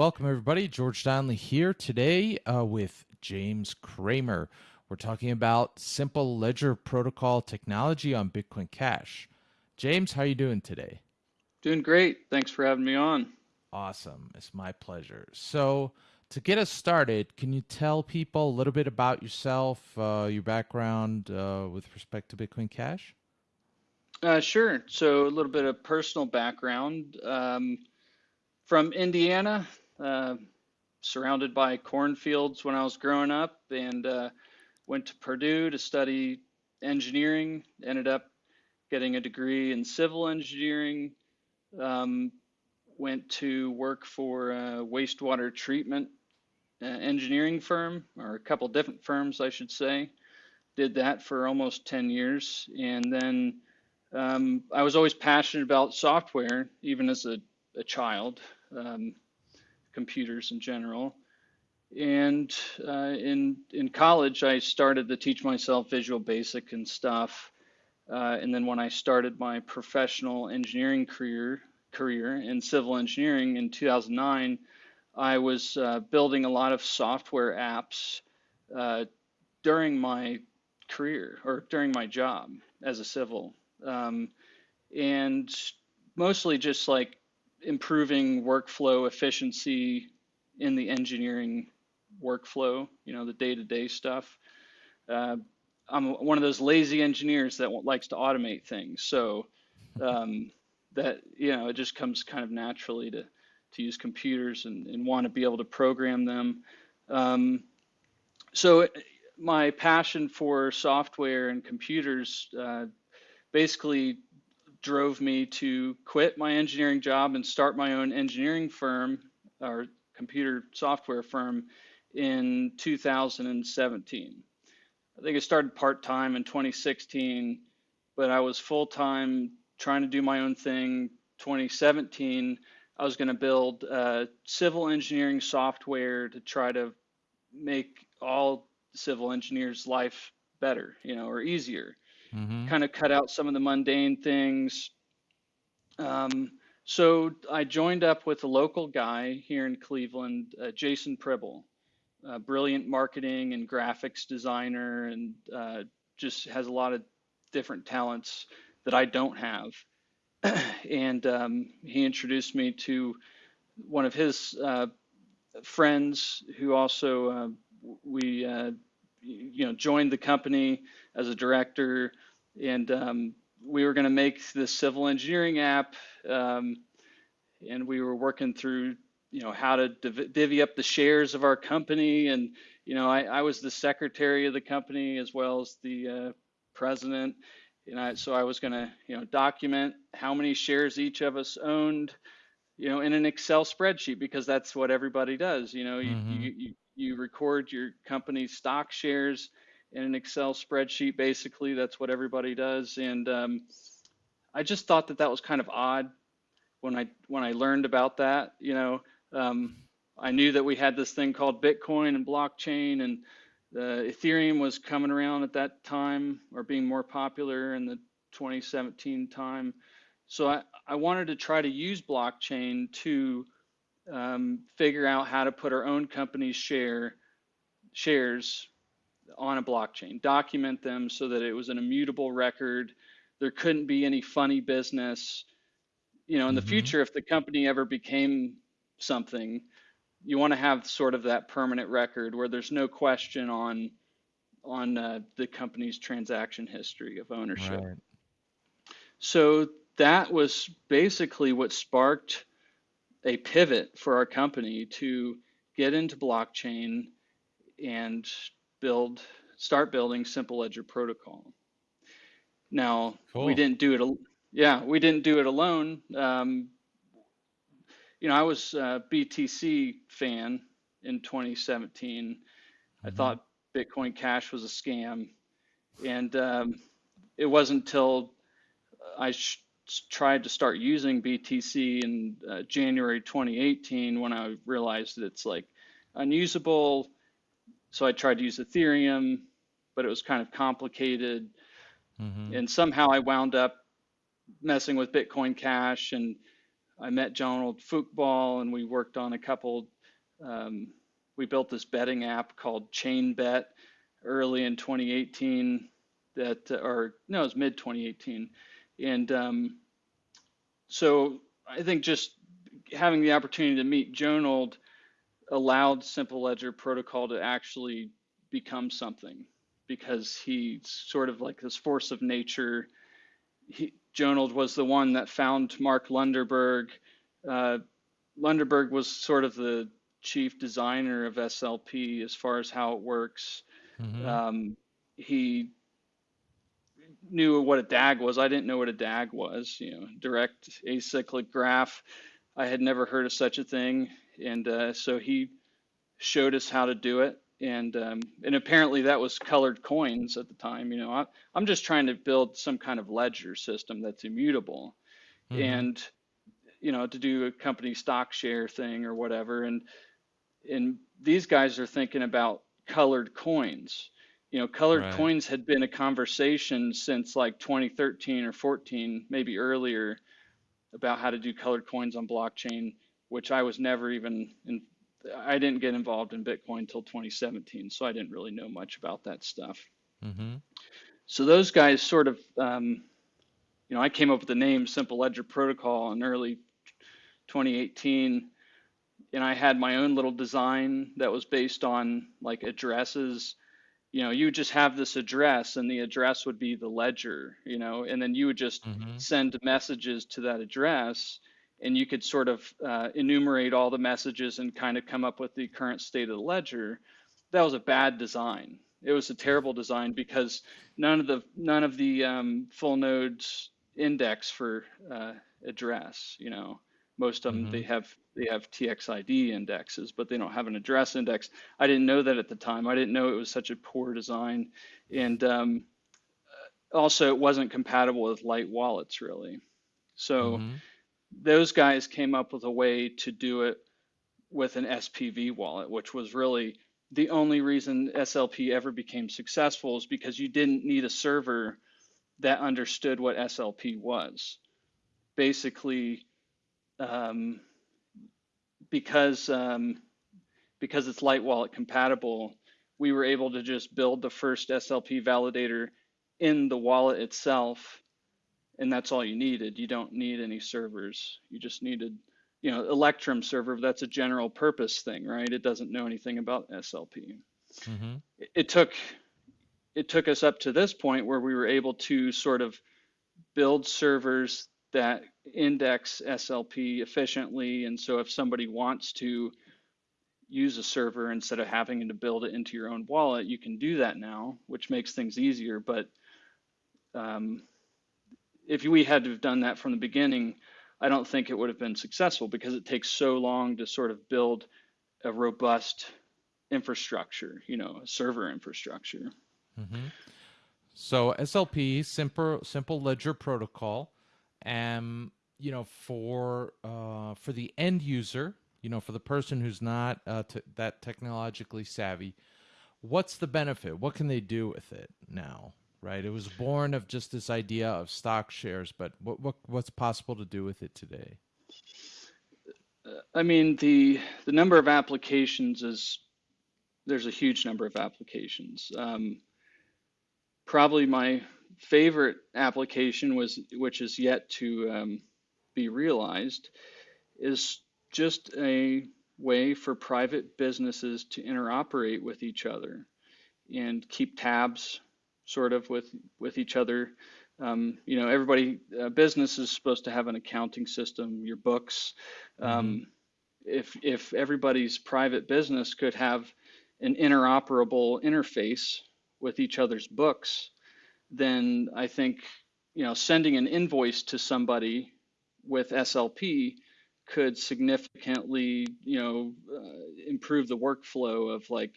welcome everybody. George Donnelly here today uh, with James Cramer. We're talking about simple ledger protocol technology on Bitcoin Cash. James, how are you doing today? Doing great. Thanks for having me on. Awesome. It's my pleasure. So, to get us started, can you tell people a little bit about yourself, uh, your background uh, with respect to Bitcoin Cash? Uh, sure. So, a little bit of personal background. Um, from Indiana, uh, surrounded by cornfields when I was growing up, and uh, went to Purdue to study engineering. Ended up getting a degree in civil engineering. Um, went to work for a wastewater treatment uh, engineering firm, or a couple different firms, I should say. Did that for almost 10 years. And then um, I was always passionate about software, even as a, a child um, computers in general. And uh, in in college, I started to teach myself Visual Basic and stuff. Uh, and then when I started my professional engineering career career in civil engineering in 2009, I was uh, building a lot of software apps uh, during my career or during my job as a civil, um, and mostly just like improving workflow efficiency in the engineering workflow, you know, the day-to-day stuff. Uh, I'm one of those lazy engineers that likes to automate things. So um, that, you know, it just comes kind of naturally to, to use computers and, and want to be able to program them. Um, so my passion for software and computers uh, basically drove me to quit my engineering job and start my own engineering firm or computer software firm in 2017. I think I started part time in 2016, but I was full time trying to do my own thing. 2017, I was going to build uh, civil engineering software to try to make all civil engineers' life better, you know, or easier mm-hmm. kind of cut out some of the mundane things. Um, so I joined up with a local guy here in Cleveland, uh, Jason Pribble, a brilliant marketing and graphics designer, and uh, just has a lot of different talents that I don't have. and um, he introduced me to one of his uh, friends who also uh, we uh, you know joined the company as a director, and um, we were going to make this civil engineering app, um, and we were working through you know how to div- divvy up the shares of our company, and you know I, I was the secretary of the company as well as the uh, president, and I, so I was going to you know document how many shares each of us owned you know, in an Excel spreadsheet because that's what everybody does. You know, you, mm-hmm. you, you, you record your company's stock shares in an Excel spreadsheet. Basically, that's what everybody does. And um, I just thought that that was kind of odd when I when I learned about that. You know, um, I knew that we had this thing called Bitcoin and blockchain, and the Ethereum was coming around at that time or being more popular in the 2017 time. So I, I wanted to try to use blockchain to um, figure out how to put our own company's share shares on a blockchain, document them so that it was an immutable record. There couldn't be any funny business. You know, in the mm-hmm. future, if the company ever became something, you want to have sort of that permanent record where there's no question on on uh, the company's transaction history of ownership. Right. So that was basically what sparked a pivot for our company to get into blockchain and build, start building Simple Ledger Protocol. Now cool. we didn't do it. Yeah, we didn't do it alone. Um, you know, I was a BTC fan in 2017. Mm-hmm. I thought Bitcoin Cash was a scam, and um, it wasn't until I sh- tried to start using BTC in uh, January 2018 when I realized that it's like unusable so I tried to use Ethereum, but it was kind of complicated. Mm-hmm. And somehow I wound up messing with Bitcoin Cash and I met Jonald Fyookball and we worked on a couple. Um, we built this betting app called Chain Bet early in 2018. That or no, it was mid 2018, and um, so I think just having the opportunity to meet Jonald allowed Simple Ledger Protocol to actually become something because he's sort of like this force of nature. He, Jonald was the one that found Mark Lundeberg. Uh, Lundeberg was sort of the chief designer of SLP as far as how it works. Mm-hmm. Um, he knew what a DAG was. I didn't know what a DAG was. You know, direct acyclic graph. I had never heard of such a thing, and uh, so he showed us how to do it. And um, and apparently that was colored coins at the time. You know, I, I'm just trying to build some kind of ledger system that's immutable, mm-hmm. and you know, to do a company stock share thing or whatever. And and these guys are thinking about colored coins. You know, colored right. coins had been a conversation since like 2013 or 14, maybe earlier, about how to do colored coins on blockchain, which I was never even in. I didn't get involved in Bitcoin until 2017, so I didn't really know much about that stuff. Mm-hmm. So those guys sort of, um, you know, I came up with the name Simple Ledger Protocol in early 2018 and I had my own little design that was based on like addresses. You know, you would just have this address, and the address would be the ledger. You know, and then you would just mm-hmm. send messages to that address, and you could sort of uh, enumerate all the messages and kind of come up with the current state of the ledger. That was a bad design. It was a terrible design because none of the none of the um, full nodes index for uh, address. You know, most of them mm-hmm. they have they have TXID indexes, but they don't have an address index. I didn't know that at the time. I didn't know it was such a poor design, and um, also it wasn't compatible with light wallets really. So mm-hmm. Those guys came up with a way to do it with an SPV wallet, which was really the only reason SLP ever became successful is because you didn't need a server that understood what SLP was. Basically, um, because um, because it's light wallet compatible, we were able to just build the first SLP validator in the wallet itself, and that's all you needed. You don't need any servers. You just needed, you know, Electrum server. That's a general purpose thing, right? It doesn't know anything about SLP. Mm-hmm. It, it took it took us up to this point where we were able to sort of build servers that index SLP efficiently. And so if somebody wants to use a server instead of having to build it into your own wallet, you can do that now, which makes things easier. But um, if we had to have done that from the beginning, I don't think it would have been successful because it takes so long to sort of build a robust infrastructure, you know, a server infrastructure. Mm-hmm. So SLP, simple simple ledger protocol, um, you know, for uh, for the end user, you know, for the person who's not uh, t- that technologically savvy, what's the benefit? What can they do with it now? Right? It was born of just this idea of stock shares, but what, what what's possible to do with it today? I mean, the the number of applications is there's a huge number of applications. Um, probably my favorite application was, which is yet to um, be realized, is just a way for private businesses to interoperate with each other and keep tabs sort of with with each other um, you know everybody uh, business is supposed to have an accounting system your books um, mm-hmm. if if everybody's private business could have an interoperable interface with each other's books then I think you know sending an invoice to somebody with SLP could significantly you know uh, improve the workflow of like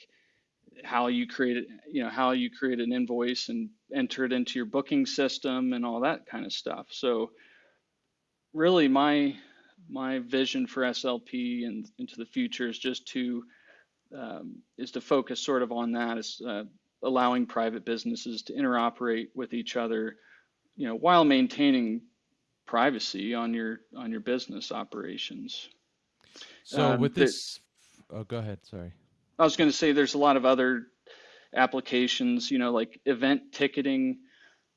how you create it, you know how you create an invoice and enter it into your booking system and all that kind of stuff. So really my my vision for SLP and into the future is just to um, is to focus sort of on that is uh, allowing private businesses to interoperate with each other, you know, while maintaining privacy on your on your business operations. So Um, with this, oh, go ahead. Sorry. I was going to say there's a lot of other applications, you know, like event ticketing,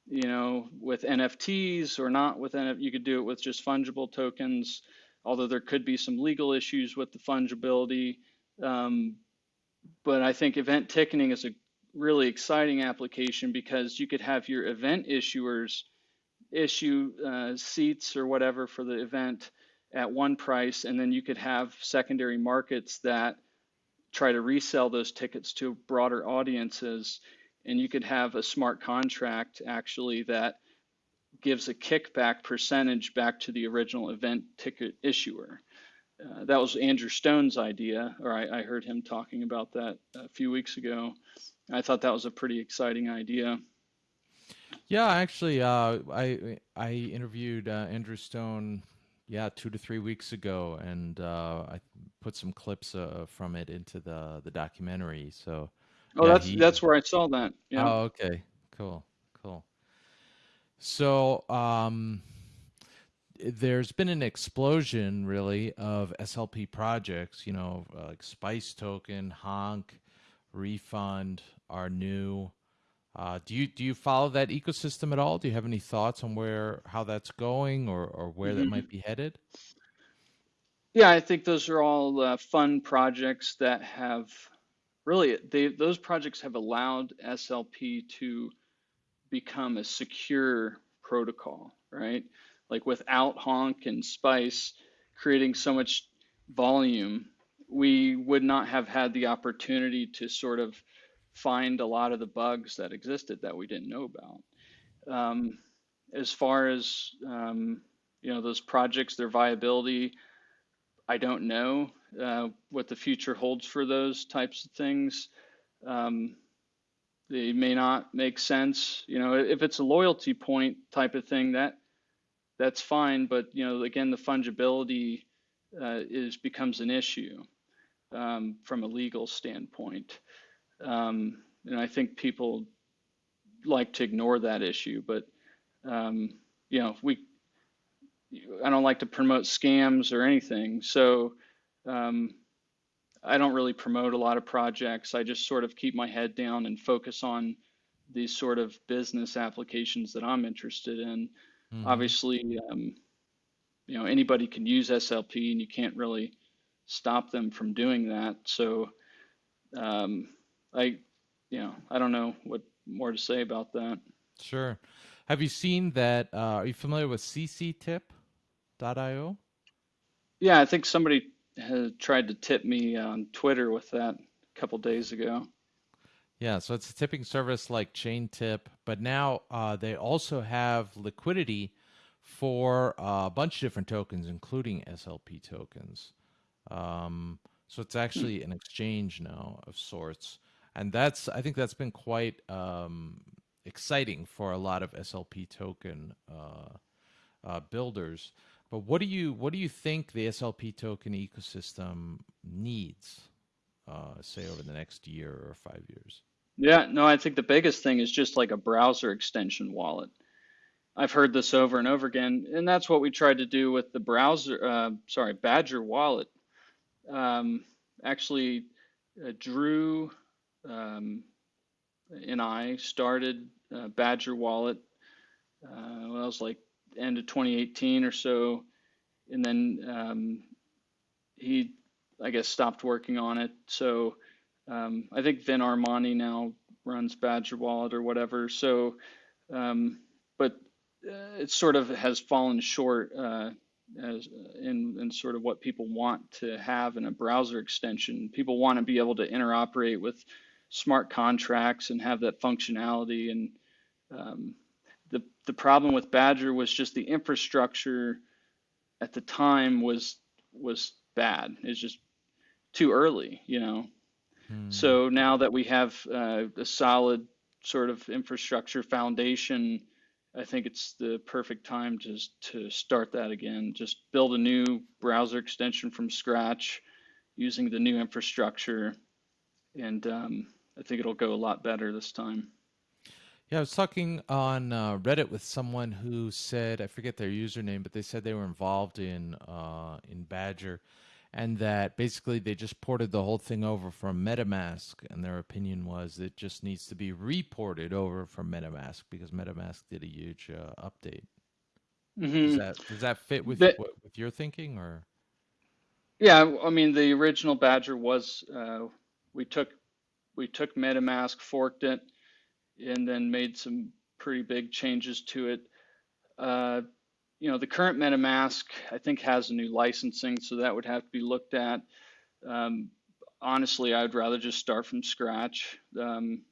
you know, with NFTs or not with NF, you could do it with just fungible tokens, although there could be some legal issues with the fungibility. Um, but I think event ticketing is a really exciting application because you could have your event issuers issue uh, seats or whatever for the event at one price, and then you could have secondary markets that try to resell those tickets to broader audiences. And you could have a smart contract actually that gives a kickback percentage back to the original event ticket issuer. Uh, that was Andrew Stone's idea, or I, I heard him talking about that a few weeks ago. I thought that was a pretty exciting idea. Yeah, actually, uh, I I interviewed uh, Andrew Stone, yeah, two to three weeks ago, and uh, I put some clips uh, from it into the the documentary. So, Oh, yeah, that's he. that's where I saw that. Yeah. Oh, okay, cool, cool. So, um, there's been an explosion, really, of SLP projects. You know, like Spice Token, Honk, Refund, are new. Uh, do you do you follow that ecosystem at all? Do you have any thoughts on where how that's going or or where that hmm might be headed? Yeah, I think those are all uh, fun projects that have really they those projects have allowed SLP to become a secure protocol, right? Like without Honk and Spice creating so much volume, we would not have had the opportunity to sort of find a lot of the bugs that existed that we didn't know about. Um, as far as um, you know, those projects, their viability, I don't know uh, what the future holds for those types of things. Um, they may not make sense. You know, if it's a loyalty point type of thing, that that's fine. But you know, again, the fungibility uh, is becomes an issue um, from a legal standpoint, um, and I think people like to ignore that issue. But um, you know, we I don't like to promote scams or anything, so um, I don't really promote a lot of projects. I just sort of keep my head down and focus on these sort of business applications that I'm interested in. hmm Obviously, um, you know, anybody can use SLP and you can't really stop them from doing that. So, um, I, you know, I don't know what more to say about that. Sure. Have you seen that? Uh, are you familiar with cctip.io? Yeah, I think somebody had tried to tip me on Twitter with that a couple days ago. Yeah, so it's a tipping service like ChainTip, but now uh, they also have liquidity for uh, a bunch of different tokens, including SLP tokens. Um, so it's Hmm. actually an exchange now of sorts, and that's I think that's been quite um, exciting for a lot of SLP token uh, uh, builders. But what do you what do you think the SLP token ecosystem needs, uh, say over the next year or five years? Yeah, no, I think the biggest thing is just like a browser extension wallet. I've heard this over and over again, and that's what we tried to do with the browser, uh, sorry, Badger wallet. Um, actually, uh, Drew um, and I started uh, Badger wallet. Uh, well, it was like end of 2018 or so, and then um, he, I guess, stopped working on it. So um, I think Vin Armani now runs Badger Wallet or whatever. So, um, but uh, it sort of has fallen short uh, as in, in sort of what people want to have in a browser extension. People want to be able to interoperate with smart contracts and have that functionality. And um, the the problem with Badger was just the infrastructure at the time was was bad. It's just too early, you know. Hmm. So now that we have uh, a solid sort of infrastructure foundation, I think it's the perfect time to to start that again. Just build a new browser extension from scratch using the new infrastructure, and um, I think it'll go a lot better this time. Yeah, I was talking on uh, Reddit with someone who said I forget their username, but they said they were involved in uh, in Badger, and that basically they just ported the whole thing over from MetaMask, and their opinion was it just needs to be reported over from MetaMask because MetaMask did a huge uh, update. Does hmm that does that fit with with your thinking or? yeah, I mean the original Badger was uh, we took we took MetaMask, forked it, and then made some pretty big changes to it. Uh, you know, the current MetaMask I think has a new licensing, so that would have to be looked at. Um, honestly, I'd rather just start from scratch um,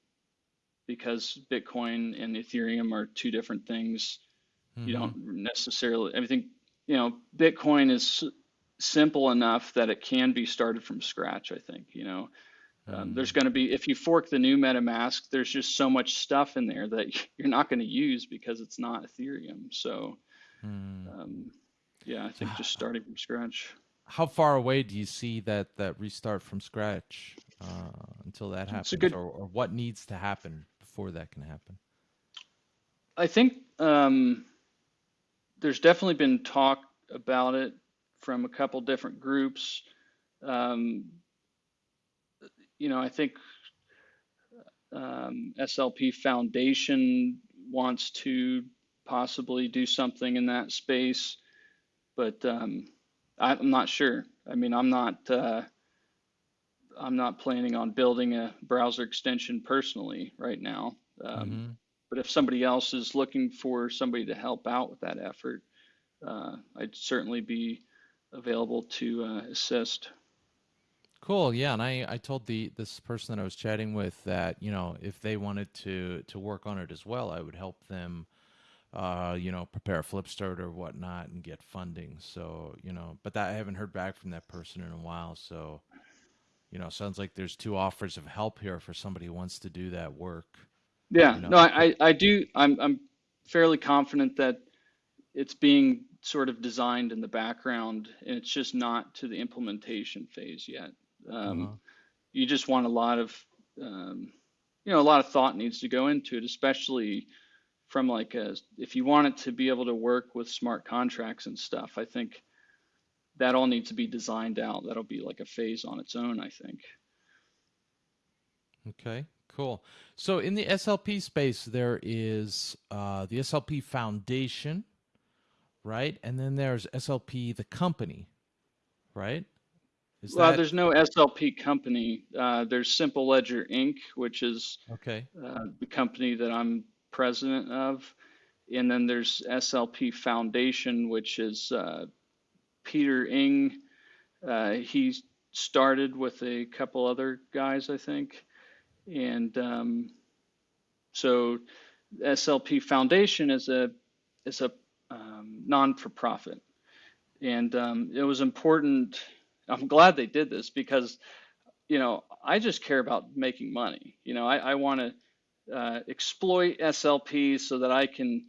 because Bitcoin and Ethereum are two different things. You Mm-hmm. don't necessarily, I think, you know, Bitcoin is simple enough that it can be started from scratch, I think, you know. Um, there's Mm-hmm. going to be, if you fork the new MetaMask, there's just so much stuff in there that you're not going to use because it's not Ethereum. So, Mm. um, yeah, I think just starting from scratch. how far away do you see that that restart from scratch uh, until that happens, good, or or what needs to happen before that can happen? I think um, there's definitely been talk about it from a couple different groups. Um, you know, I think um, SLP Foundation wants to possibly do something in that space, but um, I, I'm not sure. I mean, I'm not uh, I'm not planning on building a browser extension personally right now. Um, Mm-hmm. but if somebody else is looking for somebody to help out with that effort, uh, I'd certainly be available to uh, assist. Cool. Yeah, and I I told the this person that I was chatting with that you know if they wanted to to work on it as well, I would help them. Uh, you know, prepare a Flipstart or whatnot and get funding. So, you know, but that I haven't heard back from that person in a while. So, you know, sounds like there's two offers of help here for somebody who wants to do that work. Yeah, You know, no. I, I I do. I'm I'm fairly confident that it's being sort of designed in the background, and it's just not to the implementation phase yet. Um, Uh-huh. you just want a lot of, um, you know, a lot of thought needs to go into it, especially from like a, if you want it to be able to work with smart contracts and stuff. I think that all needs to be designed out. That'll be like a phase on its own, I think. Okay, cool. So in the SLP space, there is uh, the SLP Foundation, right? And then there's SLP the company, right? Is Well, that there's no SLP company. Uh, there's Simple Ledger Inc., which is okay? uh, the company that I'm president of. And then there's SLP Foundation, which is uh, Peter Ing. Uh, he started with a couple other guys, I think. And um, so SLP Foundation is a is a um, non-for-profit, and um, it was important. I'm glad they did this because you know I just care about making money. You know I, I want to uh, exploit SLPs so that I can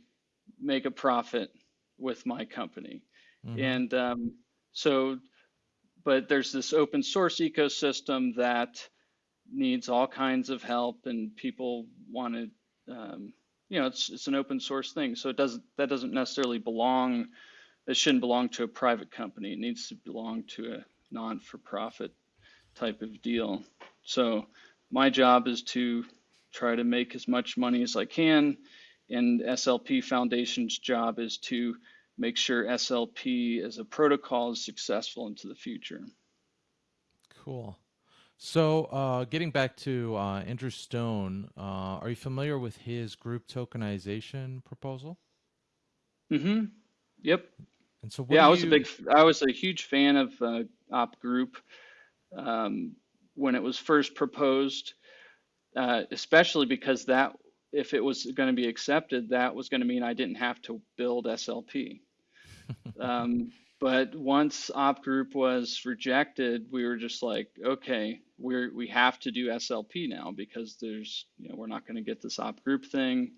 make a profit with my company, Mm-hmm. and um, so but there's this open source ecosystem that needs all kinds of help and people want to um, you know it's it's an open source thing so it doesn't that doesn't necessarily belong it shouldn't belong to a private company it needs to belong to a non-for-profit type of deal so my job is to try to make as much money as I can and SLP Foundation's job is to make sure SLP as a protocol is successful into the future Cool. So, uh, getting back to uh, Andrew Stone, uh, are you familiar with his group tokenization proposal? mm-hmm yep And so, what Yeah, I was a big. I was a huge fan of uh, Op Group um, when it was first proposed, uh, especially because that, if it was going to be accepted, that was going to mean I didn't have to build SLP. Um, but once Op Group was rejected, we were just like, okay, we're we have to do SLP now because there's, you know, we're not going to get this Op Group thing.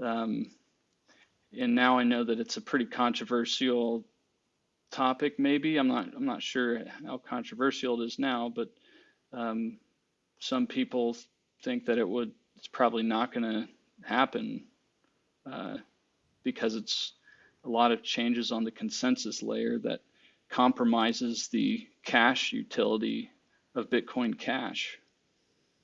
Um, and now I know that it's a pretty controversial topic maybe i'm not i'm not sure how controversial it is now but um, some people think that it would it's probably not going to happen uh, because it's a lot of changes on the consensus layer that compromises the cash utility of Bitcoin Cash.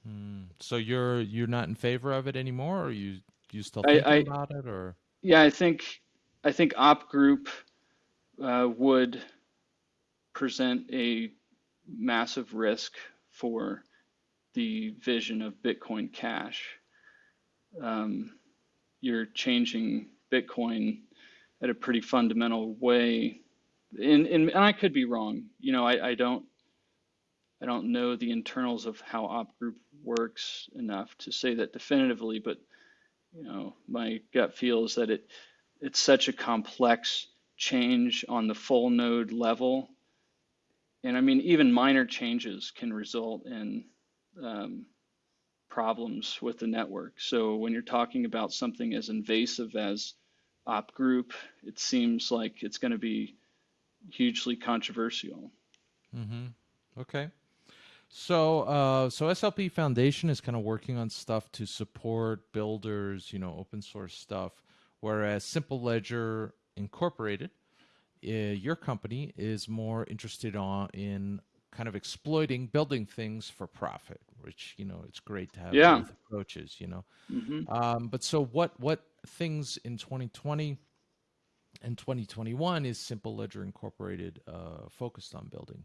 Mm. So you're you're not in favor of it anymore, or you you still I, thinking I about it, or yeah, I think I think Op Group uh, would present a massive risk for the vision of Bitcoin Cash. Um, you're changing Bitcoin at a pretty fundamental way, and, and, and I could be wrong. You know, I, I don't I don't know the internals of how Op Group works enough to say that definitively, but you know, my gut feel is that it it's such a complex change on the full node level. And I mean, even minor changes can result in um, problems with the network. So when you're talking about something as invasive as op group, it seems like it's going to be hugely controversial. mm-hmm. Okay. So, uh, so SLP Foundation is kind of working on stuff to support builders, you know, open source stuff, whereas Simple Ledger Incorporated, uh, your company is more interested on in kind of exploiting building things for profit, which you know it's great to have Yeah. both approaches, you know. hmm Um, but so what what things in 2020 and 2021 is Simple Ledger Incorporated uh, focused on building?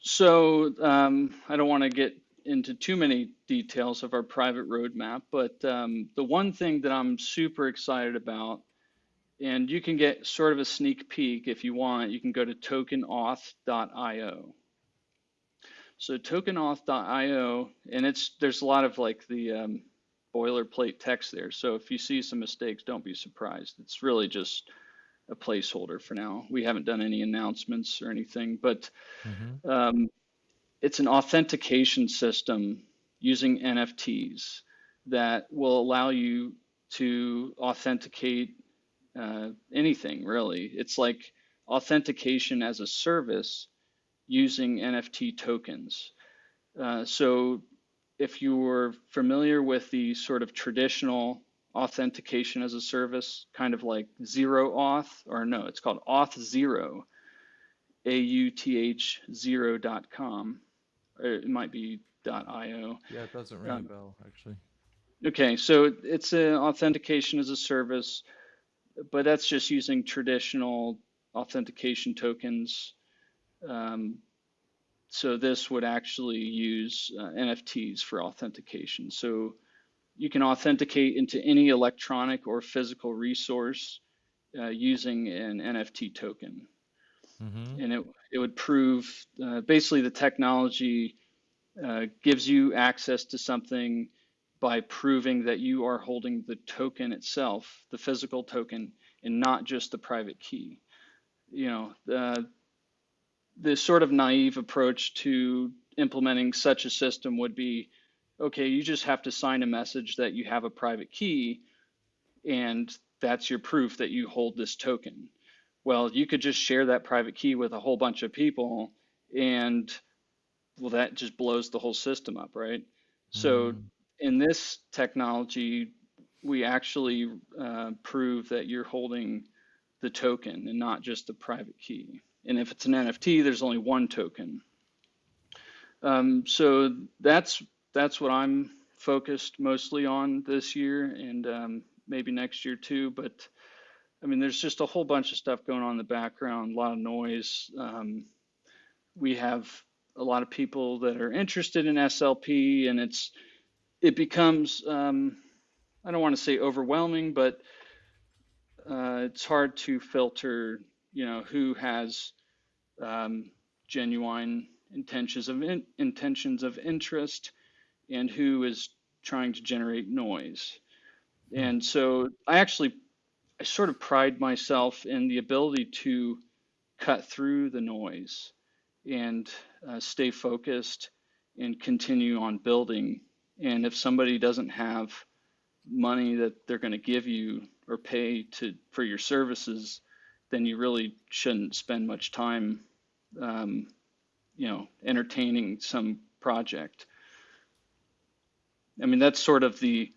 So um, I don't want to get into too many details of our private roadmap, but um, the one thing that I'm super excited about, and you can get sort of a sneak peek if you want, you can go to tokenauth.io. So tokenauth.io, and it's there's a lot of like the um, boilerplate text there. So if you see some mistakes, don't be surprised. It's really just a placeholder for now. We haven't done any announcements or anything, but Mm-hmm. um, it's an authentication system using NFTs that will allow you to authenticate uh, anything really. It's like authentication as a service using NFT tokens. Uh, so if you're familiar with the sort of traditional authentication as a service, kind of like zero auth, or no, it's called auth zero, A U T H zero dot com, it might be dot .io. Yeah, it doesn't ring a Um, bell actually. okay, so it's an authentication as a service, but that's just using traditional authentication tokens. Um, so this would actually use uh, NFTs for authentication. So you can authenticate into any electronic or physical resource uh, using an NFT token. Mm-hmm. And it, it would prove uh, basically the technology uh, gives you access to something by proving that you are holding the token itself, the physical token, and not just the private key. You know, uh, the sort of naive approach to implementing such a system would be okay, you just have to sign a message that you have a private key, and that's your proof that you hold this token. Well, you could just share that private key with a whole bunch of people, and well, that just blows the whole system up, right? So, Mm-hmm. In this technology, we actually uh, prove that you're holding the token and not just the private key. And if it's an NFT, there's only one token. Um, so that's that's what I'm focused mostly on this year and um, maybe next year too. But I mean, there's just a whole bunch of stuff going on in the background, a lot of noise. Um, we have a lot of people that are interested in SLP, and it's it becomes um, I don't want to say overwhelming, but uh, it's hard to filter, you know, who has um, genuine intentions of in, intentions of interest and who is trying to generate noise. Mm-hmm. And so I actually I sort of pride myself in the ability to cut through the noise and uh, stay focused and continue on building. And if somebody doesn't have money that they're going to give you or pay to for your services, then you really shouldn't spend much time, um, you know, entertaining some project. I mean, that's sort of the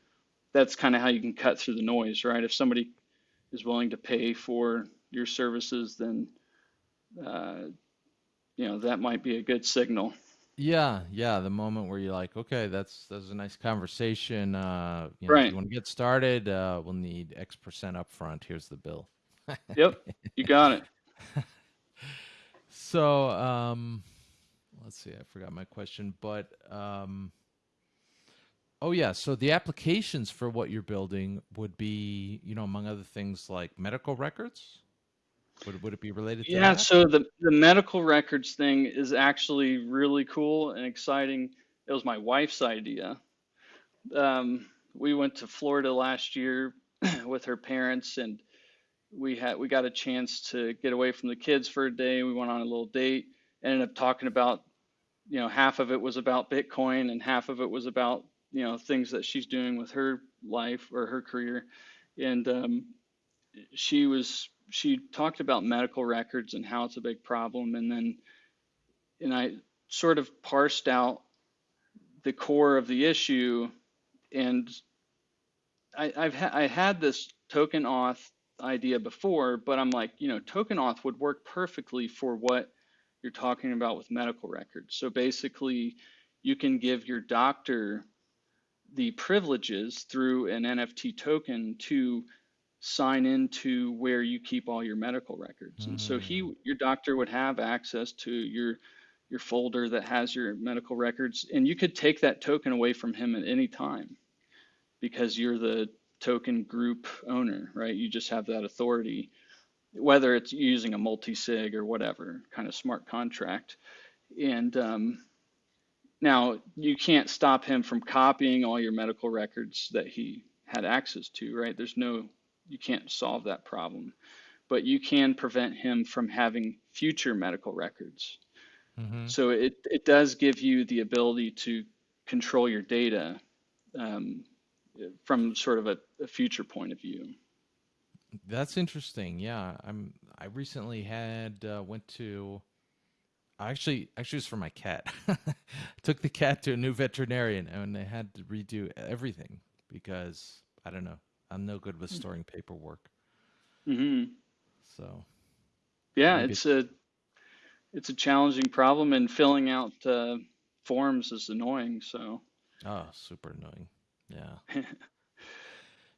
that's kind of how you can cut through the noise, right? If somebody is willing to pay for your services, then uh, you know that might be a good signal. Yeah, yeah. The moment where you're like, okay, that's that's a nice conversation. Uh, you know, if Right. you want to get started, uh, we'll need X percent upfront. Here's the bill. Yep. You got it. So, um, let's see. I forgot my question, but um, oh yeah. So the applications for what you're building would be, you know, among other things, like medical records. Would would it be related to Yeah. that? So the the medical records thing is actually really cool and exciting. It was my wife's idea. Um, we went to Florida last year with her parents, and we had we got a chance to get away from the kids for a day. We went on a little date. Ended up talking about, you know, half of it was about Bitcoin and half of it was about, you know, things that she's doing with her life or her career. And um, she was she talked about medical records and how it's a big problem, and then and I sort of parsed out the core of the issue, and I, I've ha- I had this token auth idea before, but I'm like, you know, token auth would work perfectly for what you're talking about with medical records. So basically, you can give your doctor the privileges through an NFT token to sign into where you keep all your medical records. And so Mm, he, your doctor would have access to your your folder that has your medical records, and you could take that token away from him at any time because you're the token group owner, right? You just have that authority, whether it's using a multi-sig or whatever kind of smart contract. And um, now you can't stop him from copying all your medical records that he had access to, right? There's no, you can't solve that problem, but you can prevent him from having future medical records. Mm-hmm. So it, it does give you the ability to control your data um, from sort of a, a future point of view. That's interesting. Yeah, I'm. I recently had uh, went to. I Actually, actually, it was for my cat. Took the cat to a new veterinarian, and they had to redo everything because I don't know. I'm no good with storing paperwork. hmm So Yeah, it's a it's a challenging problem, and filling out uh, forms is annoying. So Oh, super annoying. Yeah.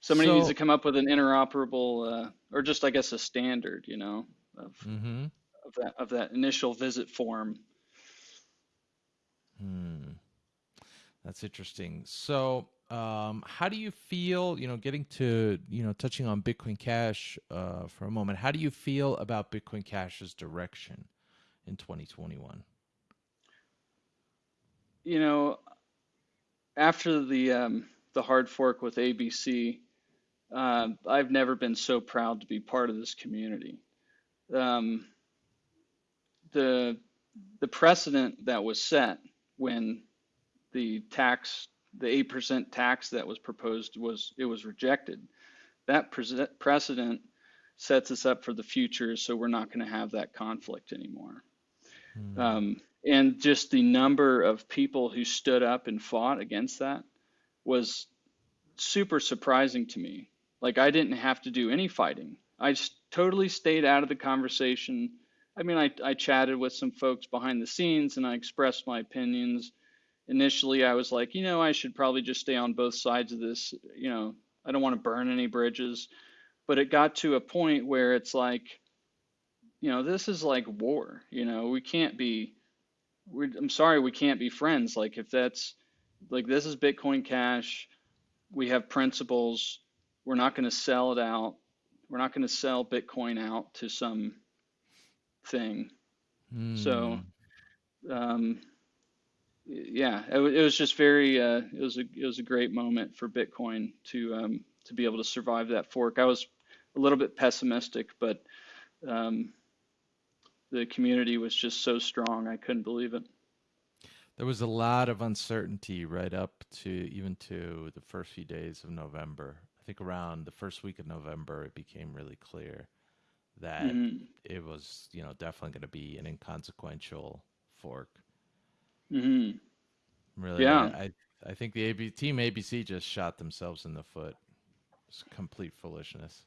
somebody needs to come up with an interoperable, uh, or just I guess a standard, you know, of Mm-hmm. of that of that initial visit form. Hmm. That's interesting. So, um, how do you feel, you know, getting to, you know, touching on Bitcoin Cash uh, for a moment, how do you feel about Bitcoin Cash's direction in 2021? You know, after the um, the hard fork with ABC, uh, I've never been so proud to be part of this community. Um, the the precedent that was set when the tax, the 8% tax that was proposed was it was rejected. That prese- precedent sets us up for the future, so we're not going to have that conflict anymore. Hmm. Um, and just the number of people who stood up and fought against that was super surprising to me. Like I didn't have to do any fighting. I just totally stayed out of the conversation. I mean, I, I chatted with some folks behind the scenes and I expressed my opinions. Initially, I was like, you know, I should probably just stay on both sides of this. You know, I don't want to burn any bridges. But it got to a point where it's like, you know, this is like war. You know, we can't be, we're, I'm sorry, we can't be friends. Like, if that's, like, this is Bitcoin Cash, we have principles, we're not going to sell it out, we're not going to sell Bitcoin out to some thing. Hmm. So, um, yeah, it, it was just very, uh, it was a, it was a great moment for Bitcoin to, um, to be able to survive that fork. I was a little bit pessimistic, but, um, the community was just so strong, I couldn't believe it. There was a lot of uncertainty right up to even to the first few days of November. I think around the first week of November, it became really clear that hmm it was, you know, definitely going to be an inconsequential fork. Hmm Really, Yeah. I, I I think the AB, team ABC just shot themselves in the foot. It's complete foolishness.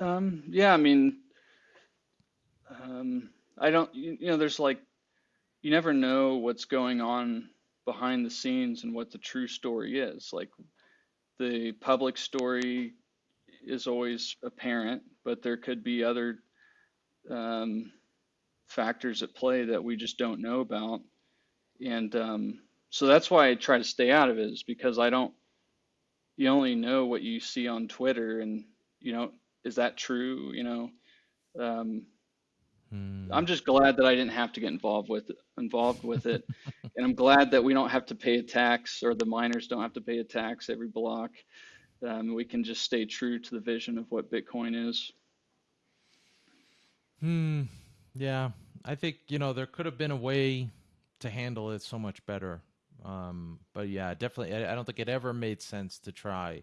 Um, yeah, I mean, um, I don't, you, you know, there's like, you never know what's going on behind the scenes and what the true story is. Like the public story is always apparent, but there could be other um, factors at play that we just don't know about. And um, so that's why I try to stay out of it, is because I don't, you only know what you see on Twitter, and you know, is that true? You know, um, Hmm. I'm just glad that I didn't have to get involved with involved with it, and I'm glad that we don't have to pay a tax, or the miners don't have to pay a tax every block. Um, we can just stay true to the vision of what Bitcoin is. Hmm. Yeah, I think you know there could have been a way to handle it so much better. Um, but yeah, definitely, I, I don't think it ever made sense to try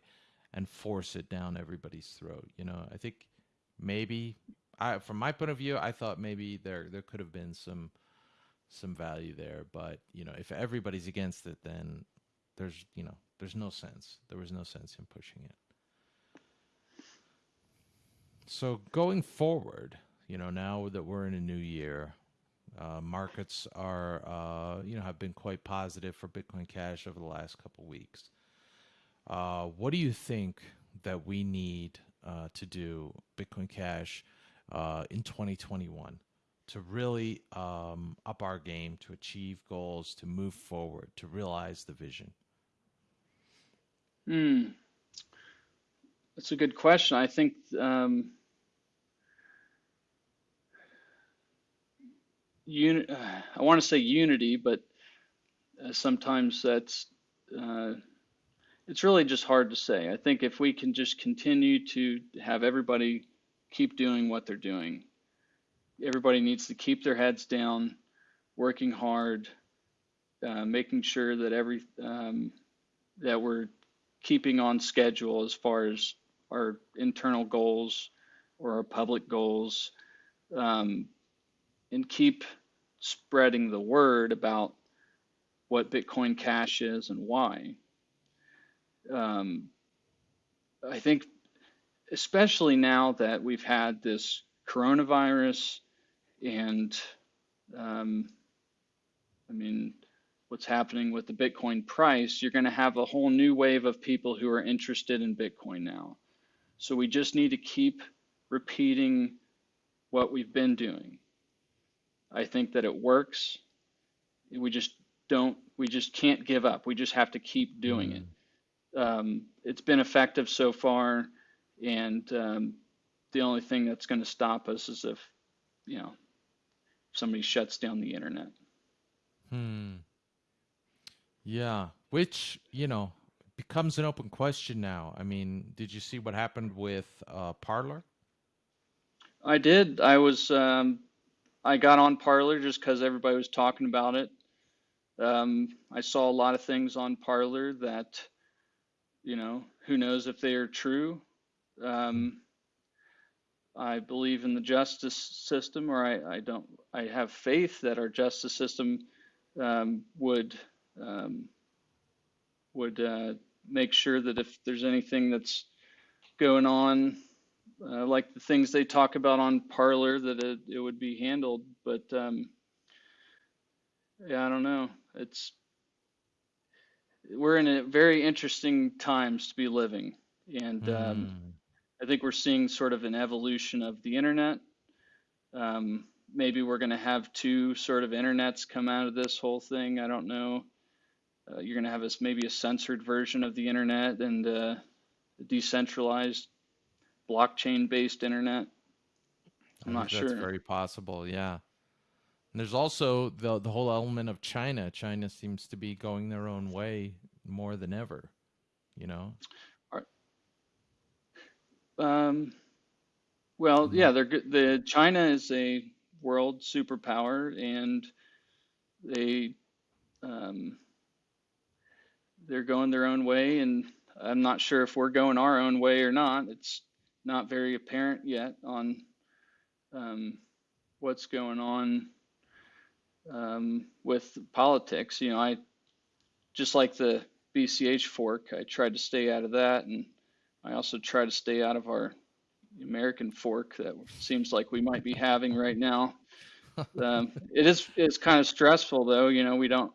and force it down everybody's throat. You know, I think maybe I, from my point of view, I thought maybe there there could have been some some value there, but you know, if everybody's against it, then there's you know there's no sense. There was no sense in pushing it. So going forward, you know, now that we're in a new year, uh, markets are, uh, you know, have been quite positive for Bitcoin Cash over the last couple weeks. Uh, what do you think that we need uh, to do, Bitcoin Cash, uh, in 2021 to really um, up our game, to achieve goals, to move forward, to realize the vision? Hmm, that's a good question. I think um, uni- I want to say unity, but uh, sometimes that's uh, it's really just hard to say. I think if we can just continue to have everybody keep doing what they're doing, everybody needs to keep their heads down, working hard, uh, making sure that every um, that we're keeping on schedule as far as our internal goals or our public goals, um, and keep spreading the word about what Bitcoin Cash is and why. Um, I think, especially now that we've had this coronavirus and, um, I mean, what's happening with the Bitcoin price, you're going to have a whole new wave of people who are interested in Bitcoin now. So we just need to keep repeating what we've been doing. I think that it works. We just don't, we just can't give up. We just have to keep doing it. Mm. Um, it's been effective so far, and um, the only thing that's going to stop us is if, you know, somebody shuts down the internet. Hmm. Yeah, which, you know, becomes an open question now. I mean, did you see what happened with uh, Parler? I did. I was, um, I got on Parler just because everybody was talking about it. Um, I saw a lot of things on Parler that, you know, who knows if they are true. Um, I believe in the justice system, or I, I don't, I have faith that our justice system um, would um, would uh, make sure that if there's anything that's going on, uh, like the things they talk about on Parler, that it, it would be handled. But um, yeah, I don't know. It's we're in a very interesting times to be living, and um, Hmm. I think we're seeing sort of an evolution of the internet. Um, maybe we're going to have two sort of internets come out of this whole thing. I don't know. Uh, you're going to have this maybe a censored version of the internet and uh, a decentralized blockchain-based internet. I'm not that's sure. very possible, yeah. And there's also the the whole element of China. China seems to be going their own way more than ever, you know? Are- Um, well, And yeah, they're good. The China is a world superpower, and they um, they're going their own way, and I'm not sure if we're going our own way or not. It's not very apparent yet on um, what's going on um, with politics. You know, I just like the BCH fork. I tried to stay out of that, and I also try to stay out of our American fork that seems like we might be having right now. Um, it is it's kind of stressful though. You know, we don't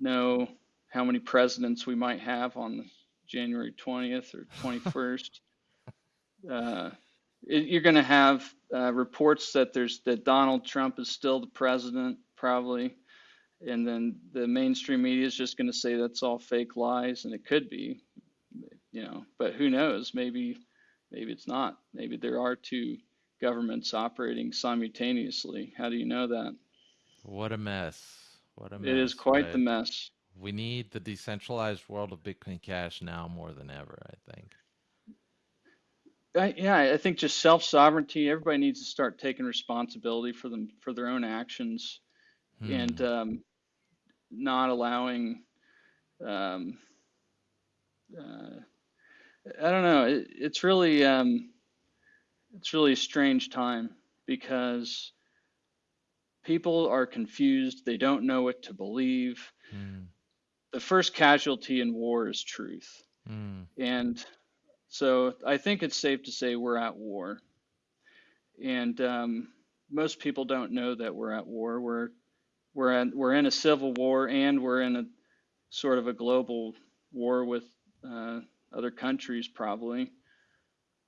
know how many presidents we might have on January 20th or 21st. Uh, it, you're going to have uh, reports that there's that Donald Trump is still the president, probably, and then the mainstream media is just going to say that's all fake lies, and it could be, you know. But who knows? Maybe, maybe it's not. Maybe there are two governments operating simultaneously. How do you know that? What a mess. What a mess. It is quite the mess. We need the decentralized world of Bitcoin Cash now more than ever, I think. I, yeah, I think just self sovereignty. Everybody needs to start taking responsibility for them for their own actions, hmm. and um, not allowing. Um, uh, I don't know. It, it's really um, it's really a strange time because people are confused. They don't know what to believe. Hmm. The first casualty in war is truth, hmm. and so I think it's safe to say we're at war. And um, most people don't know that we're at war. We're we're at, we're in a civil war and we're in a sort of a global war with uh, other countries probably.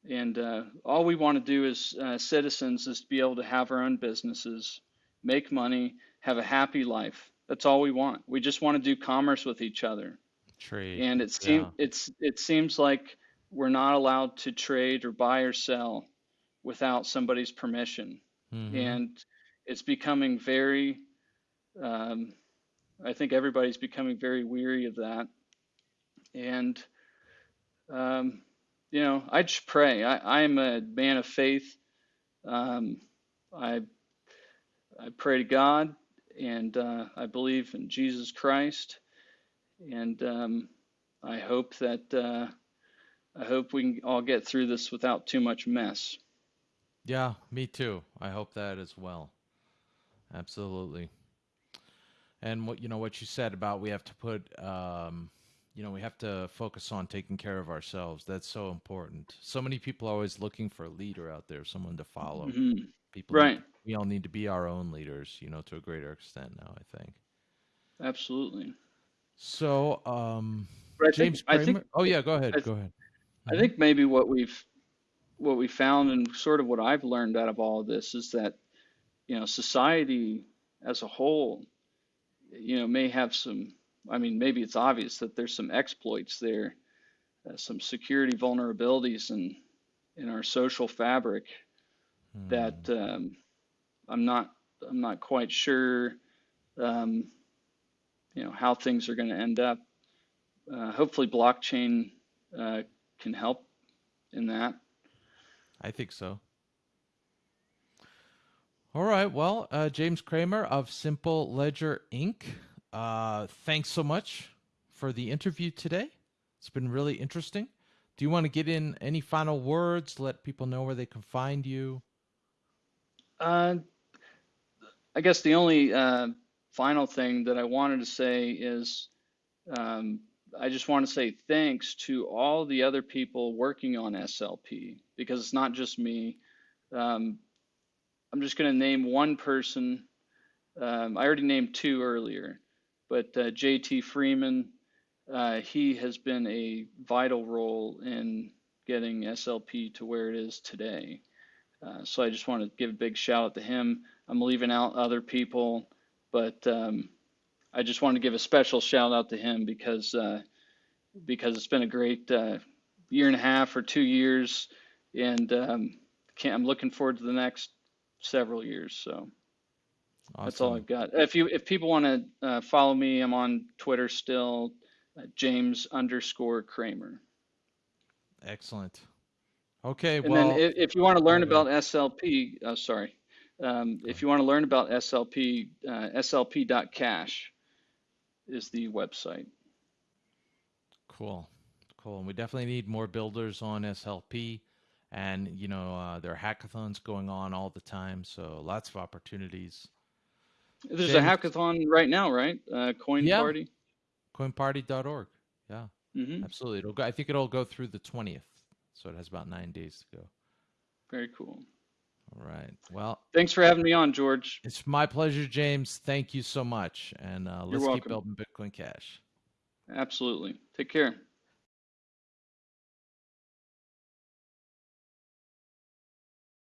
And uh, all we want to do as uh, citizens is to be able to have our own businesses, make money, have a happy life. That's all we want. We just want to do commerce with each other. Trade. And it seems yeah. it's it seems like we're not allowed to trade or buy or sell without somebody's permission. Mm-hmm. And it's becoming very, um, I think everybody's becoming very weary of that. And, um, you know, I just pray. I, I'm a man of faith. Um, I, I pray to God and uh, I believe in Jesus Christ. And um, I hope that. Uh, I hope we can all get through this without too much mess. Yeah, me too. I hope that as well. Absolutely. And what you know what you said about we have to put um, you know, we have to focus on taking care of ourselves. That's so important. So many people are always looking for a leader out there, someone to follow. Mm-hmm. People right. Need, we all need to be our own leaders, you know, to a greater extent now, I think. Absolutely. So, um, James think, Cramer. Think, oh yeah, go ahead. go ahead. I think maybe what we've what we found and sort of what I've learned out of all of this is that you know society as a whole you know may have some I mean maybe it's obvious that there's some exploits there uh, some security vulnerabilities in in our social fabric hmm. that um, I'm not I'm not quite sure um, you know how things are going to end up uh, hopefully blockchain uh, can help in that. I think so. All right. Well, uh, James Cramer of Simple Ledger Inc. Uh, thanks so much for the interview today. It's been really interesting. Do you want to get in any final words? Let people know where they can find you. Uh, I guess the only uh, final thing that I wanted to say is um, I just want to say thanks to all the other people working on SLP because it's not just me. Um, I'm just going to name one person. Um, I already named two earlier, but uh, JT Freeman, uh, he has been a vital role in getting SLP to where it is today. Uh, so I just want to give a big shout out to him. I'm leaving out other people, but um, I just want to give a special shout out to him because uh, because it's been a great uh, year and a half or two years, and um, I'm looking forward to the next several years. So awesome. that's all I've got. If you if people want to uh, follow me, I'm on Twitter still, uh, James underscore Cramer. Excellent. Okay. And well, then if, if you want to learn about SLP, oh, sorry. Um, if you want to learn about SLP, uh, slp.cash is the website. Cool. Cool. And we definitely need more builders on SLP. And, you know, uh, there are hackathons going on all the time. So lots of opportunities. There's a hackathon right now, right? Uh, Coin yeah, Party. coinparty.org. Yeah, hmm absolutely. It'll go, I think it'll go through the 20th. So it has about nine days to go. Very cool. All right. Well, Thanks for having me on, George. it's my pleasure, James. Thank you so much. And uh, let's keep building Bitcoin Cash. Absolutely. Take care.